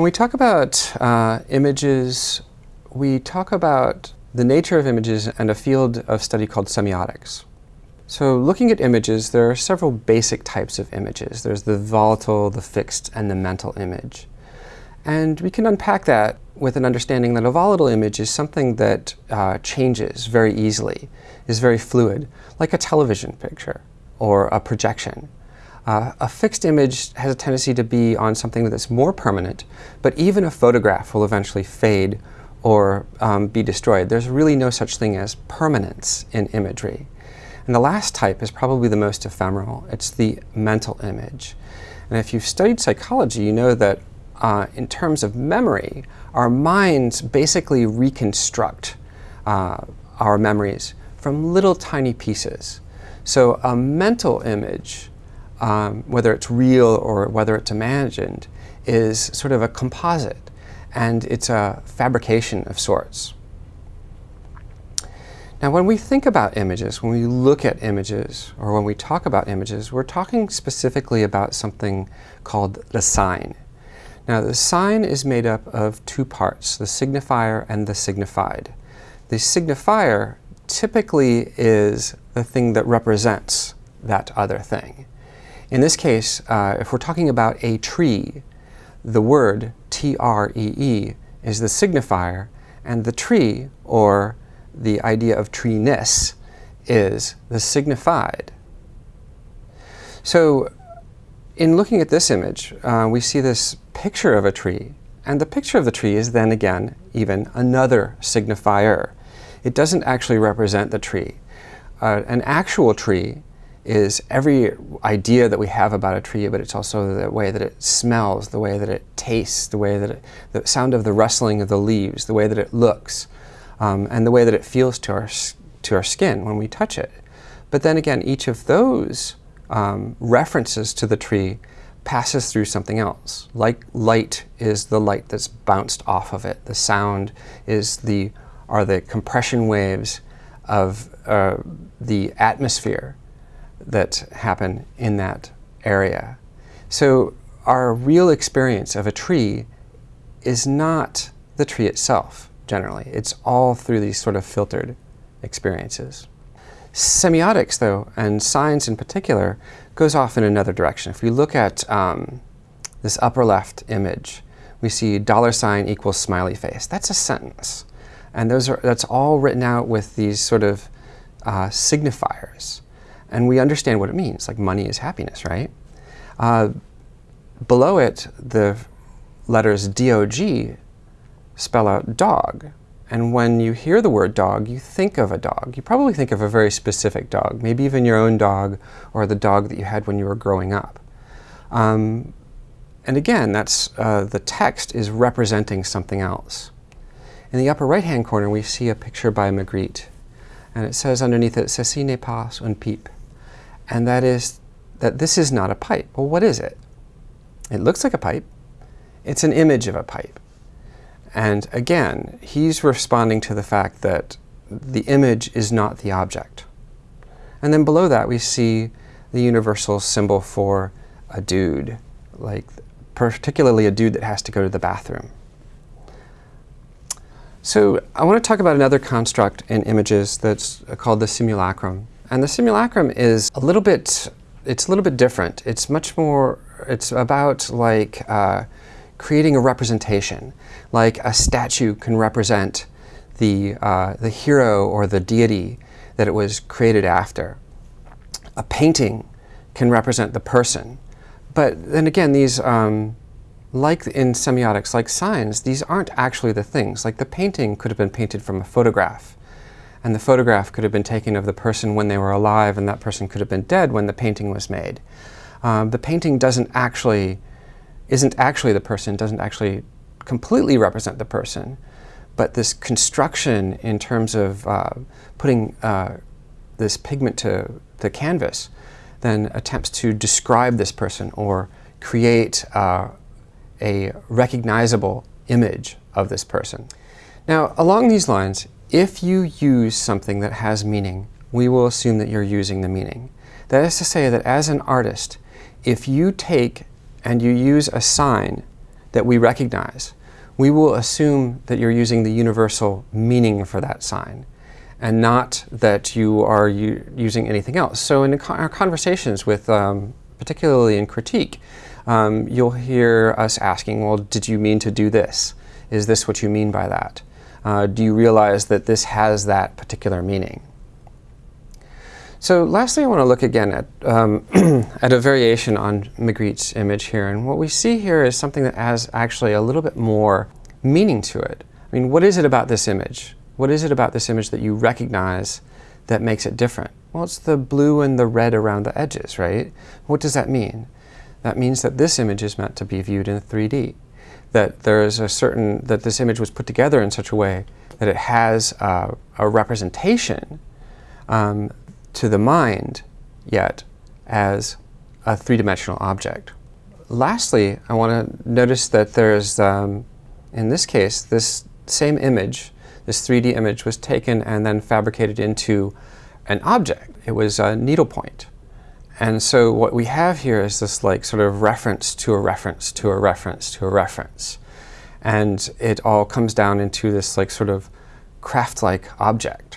When we talk about uh, images, we talk about the nature of images and a field of study called semiotics. So looking at images, there are several basic types of images. There's the volatile, the fixed, and the mental image. And we can unpack that with an understanding that a volatile image is something that uh, changes very easily, is very fluid, like a television picture or a projection. Uh, a fixed image has a tendency to be on something that's more permanent, but even a photograph will eventually fade or um, be destroyed. There's really no such thing as permanence in imagery. And the last type is probably the most ephemeral. It's the mental image. And if you've studied psychology, you know that uh, in terms of memory, our minds basically reconstruct uh, our memories from little tiny pieces. So a mental image um, whether it's real or whether it's imagined, is sort of a composite and it's a fabrication of sorts. Now when we think about images, when we look at images, or when we talk about images, we're talking specifically about something called the sign. Now the sign is made up of two parts, the signifier and the signified. The signifier typically is the thing that represents that other thing. In this case, uh, if we're talking about a tree, the word T-R-E-E -E, is the signifier, and the tree, or the idea of treeness, is the signified. So in looking at this image, uh, we see this picture of a tree, and the picture of the tree is then again even another signifier. It doesn't actually represent the tree. Uh, an actual tree is every idea that we have about a tree, but it's also the way that it smells, the way that it tastes, the way that it, the sound of the rustling of the leaves, the way that it looks, um, and the way that it feels to our, to our skin when we touch it. But then again, each of those um, references to the tree passes through something else. Like light is the light that's bounced off of it. The sound is the, are the compression waves of uh, the atmosphere that happen in that area. So our real experience of a tree is not the tree itself, generally. It's all through these sort of filtered experiences. Semiotics, though, and signs in particular, goes off in another direction. If we look at um, this upper left image, we see dollar sign equals smiley face. That's a sentence. And those are, that's all written out with these sort of uh, signifiers and we understand what it means, like money is happiness, right? Uh, below it, the letters DOG spell out dog. And when you hear the word dog, you think of a dog. You probably think of a very specific dog, maybe even your own dog or the dog that you had when you were growing up. Um, and again, that's, uh, the text is representing something else. In the upper right-hand corner, we see a picture by Magritte. And it says underneath it, Ceci n'est pas un pipe and that is that this is not a pipe. Well, what is it? It looks like a pipe. It's an image of a pipe. And again, he's responding to the fact that the image is not the object. And then below that, we see the universal symbol for a dude, like particularly a dude that has to go to the bathroom. So I want to talk about another construct in images that's called the simulacrum. And the simulacrum is a little bit, it's a little bit different. It's much more, it's about like uh, creating a representation. Like a statue can represent the, uh, the hero or the deity that it was created after. A painting can represent the person. But then again, these, um, like in semiotics, like signs, these aren't actually the things. Like the painting could have been painted from a photograph and the photograph could have been taken of the person when they were alive and that person could have been dead when the painting was made. Um, the painting doesn't actually, isn't actually the person, doesn't actually completely represent the person, but this construction in terms of uh, putting uh, this pigment to the canvas then attempts to describe this person or create uh, a recognizable image of this person. Now, along these lines, if you use something that has meaning, we will assume that you're using the meaning. That is to say that as an artist, if you take and you use a sign that we recognize, we will assume that you're using the universal meaning for that sign and not that you are using anything else. So in our conversations with, um, particularly in critique, um, you'll hear us asking, well, did you mean to do this? Is this what you mean by that? Uh, do you realize that this has that particular meaning? So lastly, I want to look again at, um, at a variation on Magritte's image here. And what we see here is something that has actually a little bit more meaning to it. I mean, what is it about this image? What is it about this image that you recognize that makes it different? Well, it's the blue and the red around the edges, right? What does that mean? That means that this image is meant to be viewed in 3D. That there is a certain, that this image was put together in such a way that it has uh, a representation um, to the mind yet as a three-dimensional object. Lastly, I want to notice that there's, um, in this case, this same image, this 3D image was taken and then fabricated into an object. It was a needlepoint. And so what we have here is this like sort of reference to a reference to a reference to a reference. And it all comes down into this like sort of craft-like object.